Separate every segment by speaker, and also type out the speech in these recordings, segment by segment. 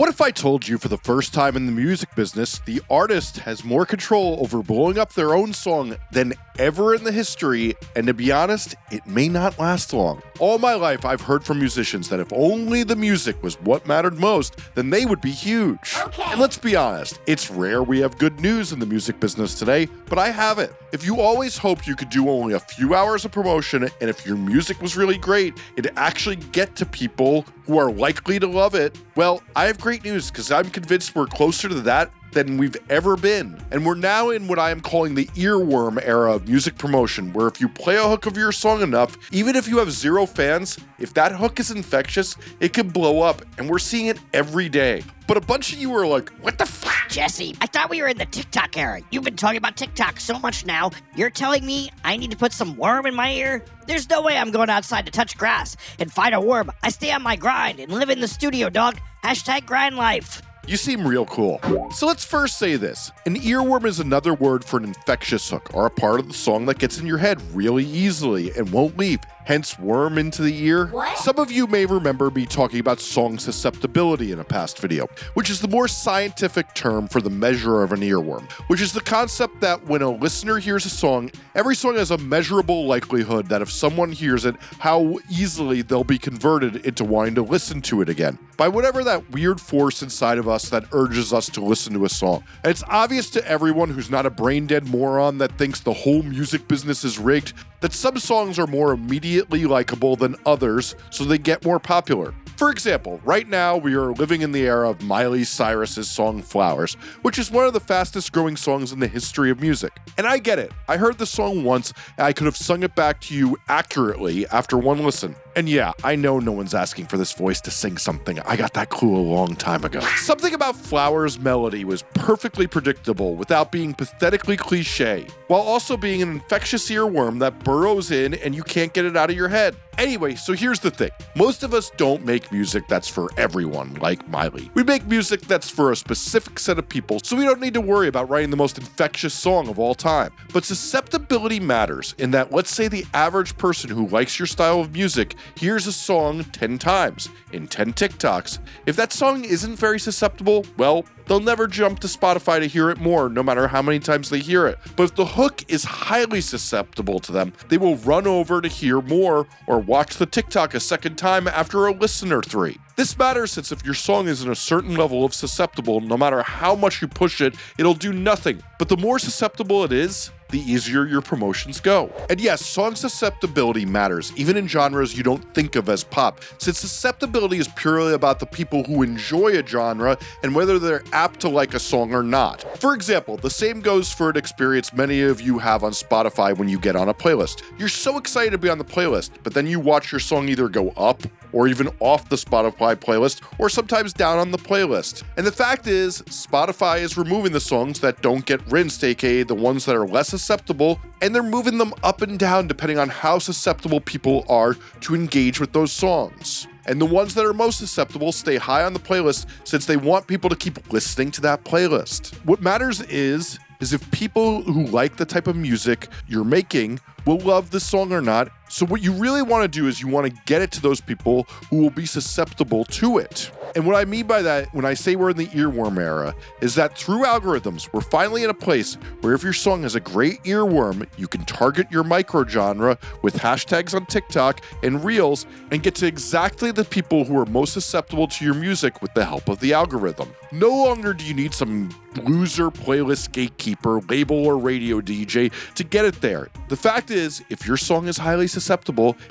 Speaker 1: What if I told you for the first time in the music business, the artist has more control over blowing up their own song than ever in the history, and to be honest, it may not last long. All my life, I've heard from musicians that if only the music was what mattered most, then they would be huge.
Speaker 2: Okay.
Speaker 1: And let's be honest, it's rare we have good news in the music business today, but I have it. If you always hoped you could do only a few hours of promotion, and if your music was really great, it'd actually get to people who are likely to love it, well, I have great news because I'm convinced we're closer to that than we've ever been. And we're now in what I am calling the earworm era of music promotion, where if you play a hook of your song enough, even if you have zero fans, if that hook is infectious, it can blow up. And we're seeing it every day. But a bunch of you are like, what the fuck?
Speaker 2: Jesse, I thought we were in the TikTok era. You've been talking about TikTok so much now. You're telling me I need to put some worm in my ear? There's no way I'm going outside to touch grass and find a worm. I stay on my grind and live in the studio, dog. Hashtag grind life.
Speaker 1: You seem real cool. So let's first say this an earworm is another word for an infectious hook, or a part of the song that gets in your head really easily and won't leave, hence worm into the ear.
Speaker 2: What?
Speaker 1: Some of you may remember me talking about song susceptibility in a past video, which is the more scientific term for the measure of an earworm, which is the concept that when a listener hears a song, every song has a measurable likelihood that if someone hears it, how easily they'll be converted into wanting to listen to it again by whatever that weird force inside of us that urges us to listen to a song. And it's obvious to everyone who's not a brain dead moron that thinks the whole music business is rigged that some songs are more immediately likable than others, so they get more popular. For example, right now we are living in the era of Miley Cyrus's song Flowers, which is one of the fastest growing songs in the history of music. And I get it. I heard the song once and I could have sung it back to you accurately after one listen. And yeah, I know no one's asking for this voice to sing something. I got that clue a long time ago. Something about Flowers' melody was perfectly predictable without being pathetically cliche, while also being an infectious earworm that burrows in and you can't get it out of your head. Anyway, so here's the thing most of us don't make music that's for everyone, like Miley. We make music that's for a specific set of people, so we don't need to worry about writing the most infectious song of all time. But susceptibility matters in that, let's say, the average person who likes your style of music hears a song 10 times in 10 TikToks. If that song isn't very susceptible, well, they'll never jump to Spotify to hear it more, no matter how many times they hear it. But if the hook is highly susceptible to them, they will run over to hear more or watch the TikTok a second time after a listen or three. This matters since if your song is in a certain level of susceptible, no matter how much you push it, it'll do nothing. But the more susceptible it is, the easier your promotions go. And yes, song susceptibility matters, even in genres you don't think of as pop, since susceptibility is purely about the people who enjoy a genre and whether they're apt to like a song or not. For example, the same goes for an experience many of you have on Spotify when you get on a playlist. You're so excited to be on the playlist, but then you watch your song either go up or even off the Spotify playlist, or sometimes down on the playlist. And the fact is, Spotify is removing the songs that don't get rinsed, aka the ones that are less susceptible, and they're moving them up and down depending on how susceptible people are to engage with those songs. And the ones that are most susceptible stay high on the playlist since they want people to keep listening to that playlist. What matters is is if people who like the type of music you're making will love the song or not. So what you really want to do is you want to get it to those people who will be susceptible to it. And what I mean by that when I say we're in the earworm era is that through algorithms, we're finally in a place where if your song has a great earworm, you can target your micro genre with hashtags on TikTok and Reels and get to exactly the people who are most susceptible to your music with the help of the algorithm. No longer do you need some loser playlist gatekeeper, label, or radio DJ to get it there. The fact is, if your song is highly susceptible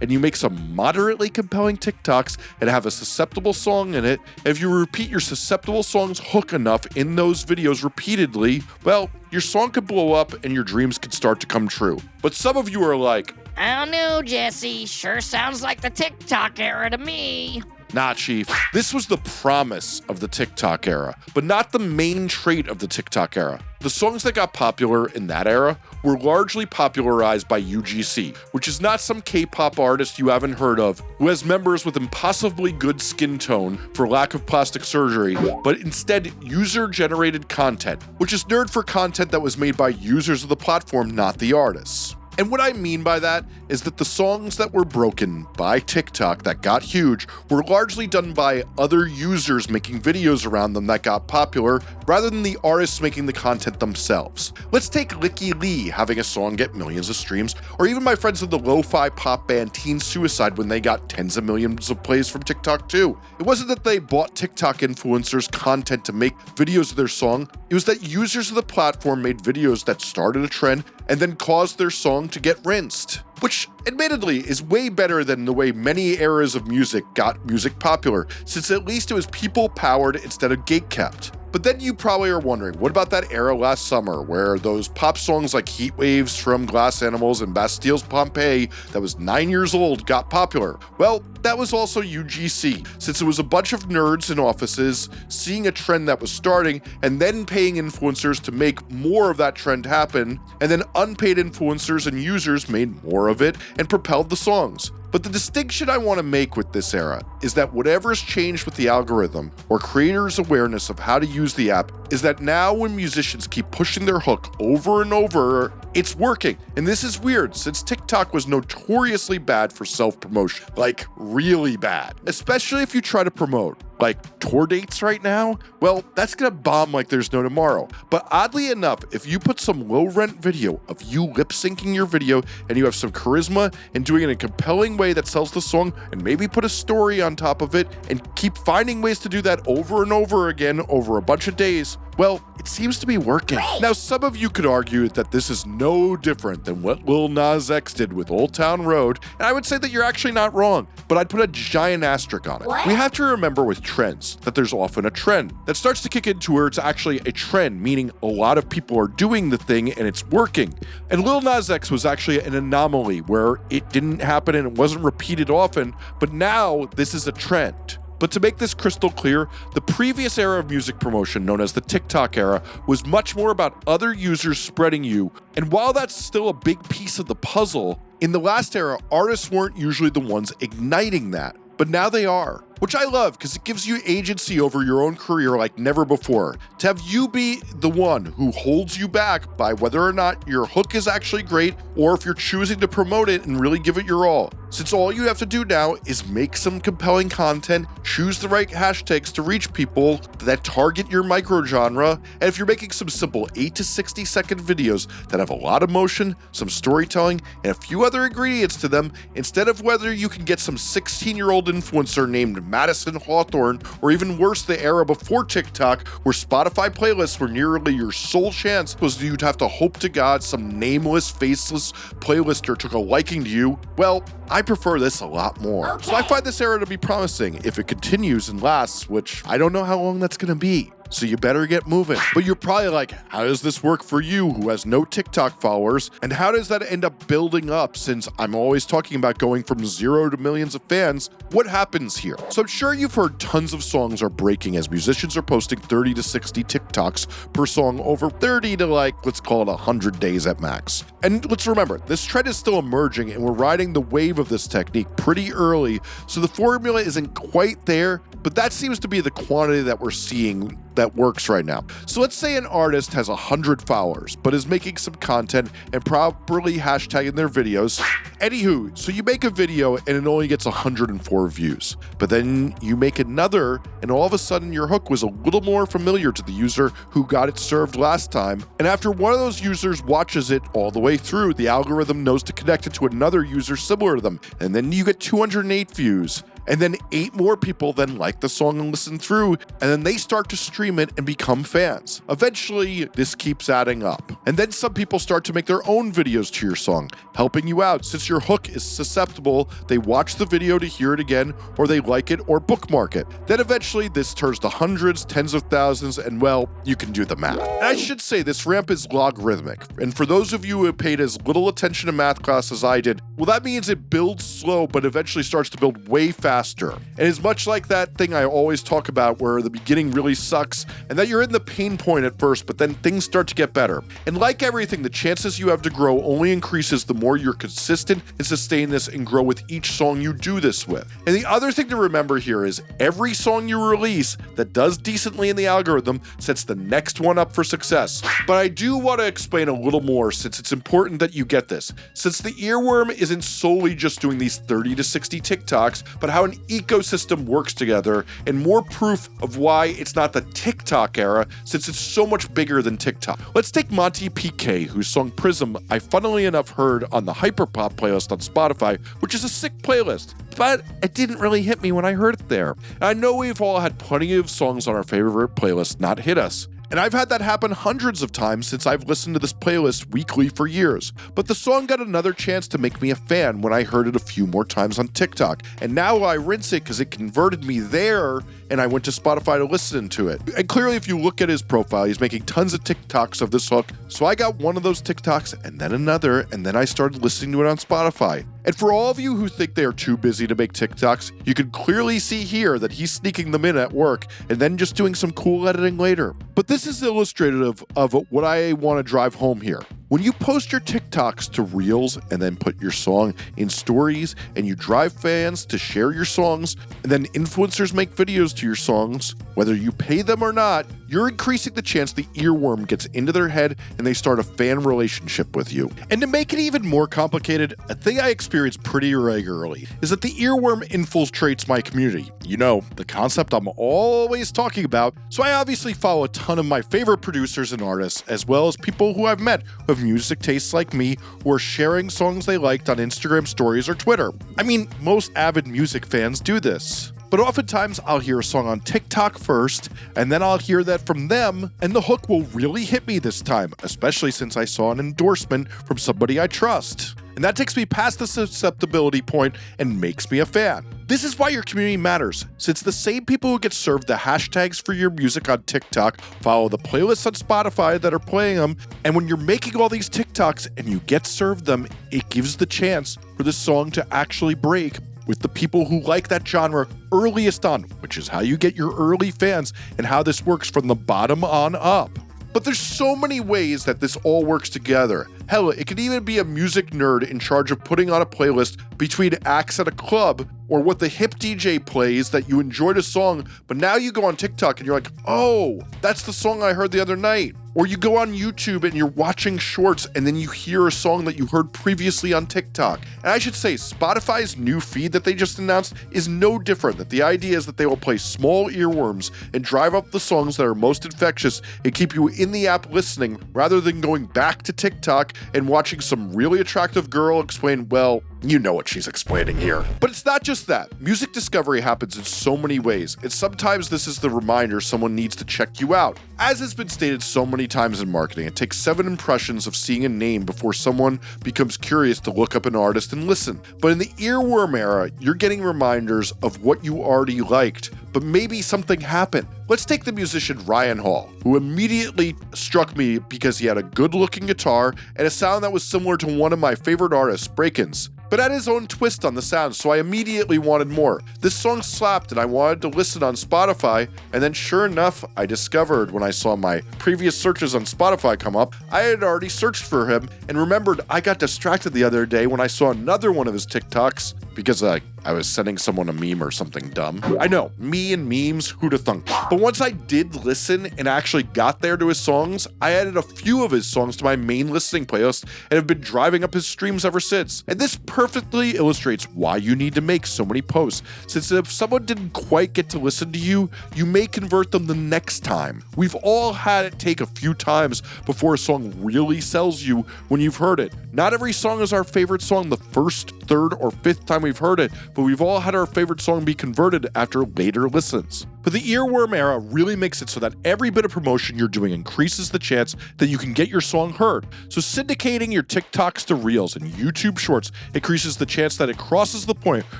Speaker 1: and you make some moderately compelling TikToks and have a susceptible song in it, if you repeat your susceptible song's hook enough in those videos repeatedly, well, your song could blow up and your dreams could start to come true. But some of you are like,
Speaker 2: I don't know, Jesse. Sure sounds like the TikTok era to me.
Speaker 1: Nah, Chief. This was the promise of the TikTok era, but not the main trait of the TikTok era. The songs that got popular in that era were largely popularized by UGC, which is not some K pop artist you haven't heard of who has members with impossibly good skin tone for lack of plastic surgery, but instead user generated content, which is nerd for content that was made by users of the platform, not the artists. And what I mean by that is that the songs that were broken by TikTok that got huge were largely done by other users making videos around them that got popular rather than the artists making the content themselves. Let's take Licky Lee having a song get millions of streams, or even my friends of the lo-fi pop band Teen Suicide when they got tens of millions of plays from TikTok too. It wasn't that they bought TikTok influencers content to make videos of their song, it was that users of the platform made videos that started a trend and then caused their song to get rinsed. Which, admittedly, is way better than the way many eras of music got music popular, since at least it was people powered instead of gate kept. But then you probably are wondering, what about that era last summer where those pop songs like Heat Waves from Glass Animals and Bastille's Pompeii that was nine years old got popular? Well, that was also UGC, since it was a bunch of nerds in offices seeing a trend that was starting and then paying influencers to make more of that trend happen, and then unpaid influencers and users made more of it and propelled the songs. But the distinction I want to make with this era is that whatever has changed with the algorithm or creators' awareness of how to use the app is that now when musicians keep pushing their hook over and over, it's working. And this is weird since TikTok was notoriously bad for self promotion, like really bad, especially if you try to promote like tour dates right now, well, that's gonna bomb like there's no tomorrow. But oddly enough, if you put some low rent video of you lip syncing your video and you have some charisma and doing it in a compelling way that sells the song and maybe put a story on top of it and keep finding ways to do that over and over again over a bunch of days, well, it seems to be working. Great. Now, some of you could argue that this is no different than what Lil Nas X did with Old Town Road, and I would say that you're actually not wrong, but I'd put a giant asterisk on it. What? We have to remember with trends that there's often a trend that starts to kick into where it's actually a trend, meaning a lot of people are doing the thing and it's working. And Lil Nas X was actually an anomaly where it didn't happen and it wasn't repeated often, but now this is a trend. But to make this crystal clear, the previous era of music promotion, known as the TikTok era, was much more about other users spreading you. And while that's still a big piece of the puzzle, in the last era, artists weren't usually the ones igniting that. But now they are which I love because it gives you agency over your own career like never before. To have you be the one who holds you back by whether or not your hook is actually great or if you're choosing to promote it and really give it your all. Since all you have to do now is make some compelling content, choose the right hashtags to reach people that target your microgenre, and if you're making some simple 8 to 60 second videos that have a lot of motion, some storytelling, and a few other ingredients to them, instead of whether you can get some 16 year old influencer named Madison Hawthorne, or even worse, the era before TikTok, where Spotify playlists were nearly your sole chance was you'd have to hope to God some nameless, faceless playlister took a liking to you. Well, I prefer this a lot more. Okay. So I find this era to be promising if it continues and lasts, which I don't know how long that's going to be so you better get moving. But you're probably like, how does this work for you who has no TikTok followers? And how does that end up building up since I'm always talking about going from zero to millions of fans? What happens here? So I'm sure you've heard tons of songs are breaking as musicians are posting 30 to 60 TikToks per song over 30 to like, let's call it 100 days at max. And let's remember, this trend is still emerging and we're riding the wave of this technique pretty early, so the formula isn't quite there, but that seems to be the quantity that we're seeing that works right now. So let's say an artist has 100 followers, but is making some content and properly hashtagging their videos. Anywho, so you make a video and it only gets 104 views, but then you make another and all of a sudden your hook was a little more familiar to the user who got it served last time. And after one of those users watches it all the way through, the algorithm knows to connect it to another user similar to them. And then you get 208 views and then eight more people then like the song and listen through, and then they start to stream it and become fans. Eventually, this keeps adding up. And then some people start to make their own videos to your song, helping you out. Since your hook is susceptible, they watch the video to hear it again, or they like it or bookmark it. Then eventually, this turns to hundreds, tens of thousands, and well, you can do the math. And I should say, this ramp is logarithmic. And for those of you who have paid as little attention to math class as I did, well, that means it builds slow, but eventually starts to build way faster faster. And it's much like that thing I always talk about where the beginning really sucks and that you're in the pain point at first, but then things start to get better. And like everything, the chances you have to grow only increases the more you're consistent and sustain this and grow with each song you do this with. And the other thing to remember here is every song you release that does decently in the algorithm sets the next one up for success. But I do want to explain a little more since it's important that you get this. Since the earworm isn't solely just doing these 30 to 60 TikToks, but how an ecosystem works together, and more proof of why it's not the TikTok era since it's so much bigger than TikTok. Let's take Monty PK, whose song Prism I funnily enough heard on the Hyperpop playlist on Spotify, which is a sick playlist but it didn't really hit me when I heard it there. And I know we've all had plenty of songs on our favorite playlist not hit us. And I've had that happen hundreds of times since I've listened to this playlist weekly for years. But the song got another chance to make me a fan when I heard it a few more times on TikTok. And now I rinse it because it converted me there and I went to Spotify to listen to it. And clearly, if you look at his profile, he's making tons of TikToks of this hook. So I got one of those TikToks and then another, and then I started listening to it on Spotify. And for all of you who think they are too busy to make TikToks, you can clearly see here that he's sneaking them in at work and then just doing some cool editing later. But this is illustrative of what I want to drive home here. When you post your TikToks to Reels and then put your song in stories and you drive fans to share your songs, and then influencers make videos to your songs, whether you pay them or not, you're increasing the chance the earworm gets into their head and they start a fan relationship with you. And to make it even more complicated, a thing I experience pretty regularly is that the earworm infiltrates my community. You know, the concept I'm always talking about. So I obviously follow a ton of my favorite producers and artists, as well as people who I've met who have music tastes like me who are sharing songs they liked on Instagram stories or Twitter. I mean, most avid music fans do this. But oftentimes I'll hear a song on TikTok first, and then I'll hear that from them, and the hook will really hit me this time, especially since I saw an endorsement from somebody I trust. And that takes me past the susceptibility point and makes me a fan. This is why your community matters, since the same people who get served the hashtags for your music on TikTok follow the playlists on Spotify that are playing them, and when you're making all these TikToks and you get served them, it gives the chance for the song to actually break with the people who like that genre earliest on, which is how you get your early fans and how this works from the bottom on up. But there's so many ways that this all works together. Hell, it could even be a music nerd in charge of putting on a playlist between acts at a club or what the hip DJ plays that you enjoyed a song, but now you go on TikTok and you're like, oh, that's the song I heard the other night. Or you go on YouTube and you're watching shorts and then you hear a song that you heard previously on TikTok. And I should say, Spotify's new feed that they just announced is no different. That the idea is that they will play small earworms and drive up the songs that are most infectious and keep you in the app listening rather than going back to TikTok and watching some really attractive girl explain, well, you know what she's explaining here. But it's not just that. Music discovery happens in so many ways, and sometimes this is the reminder someone needs to check you out. As has been stated so many times in marketing, it takes seven impressions of seeing a name before someone becomes curious to look up an artist and listen. But in the earworm era, you're getting reminders of what you already liked, but maybe something happened. Let's take the musician Ryan Hall, who immediately struck me because he had a good looking guitar and a sound that was similar to one of my favorite artists, Brakence but had his own twist on the sound, so I immediately wanted more. This song slapped and I wanted to listen on Spotify, and then sure enough, I discovered when I saw my previous searches on Spotify come up, I had already searched for him and remembered I got distracted the other day when I saw another one of his TikToks because uh, I was sending someone a meme or something dumb. I know, me and memes, who'da thunk. But once I did listen and actually got there to his songs, I added a few of his songs to my main listening playlist and have been driving up his streams ever since. And this perfectly illustrates why you need to make so many posts, since if someone didn't quite get to listen to you, you may convert them the next time. We've all had it take a few times before a song really sells you when you've heard it. Not every song is our favorite song the first, third, or fifth time we've heard it, but we've all had our favorite song be converted after later listens. But the earworm era really makes it so that every bit of promotion you're doing increases the chance that you can get your song heard. So syndicating your TikToks to Reels and YouTube Shorts increases the chance that it crosses the point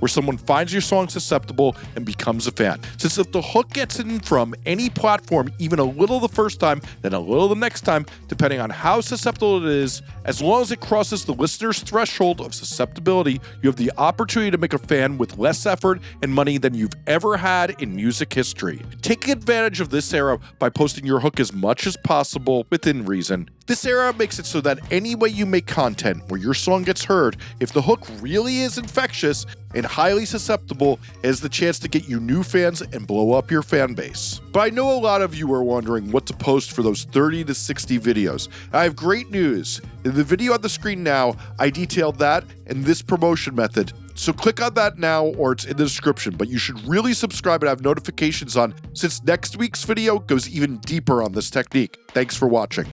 Speaker 1: where someone finds your song susceptible and becomes a fan. Since if the hook gets in from any platform even a little the first time, then a little the next time, depending on how susceptible it is, as long as it crosses the listener's threshold of susceptibility, you have the opportunity to make a fan with less effort and money than you've ever had in music history. Take advantage of this era by posting your hook as much as possible within reason. This era makes it so that any way you make content where your song gets heard, if the hook really is infectious and highly susceptible, it has the chance to get you new fans and blow up your fan base. But I know a lot of you are wondering what to post for those 30 to 60 videos. I have great news. In the video on the screen now, I detailed that and this promotion method so click on that now or it's in the description, but you should really subscribe and have notifications on since next week's video goes even deeper on this technique. Thanks for watching.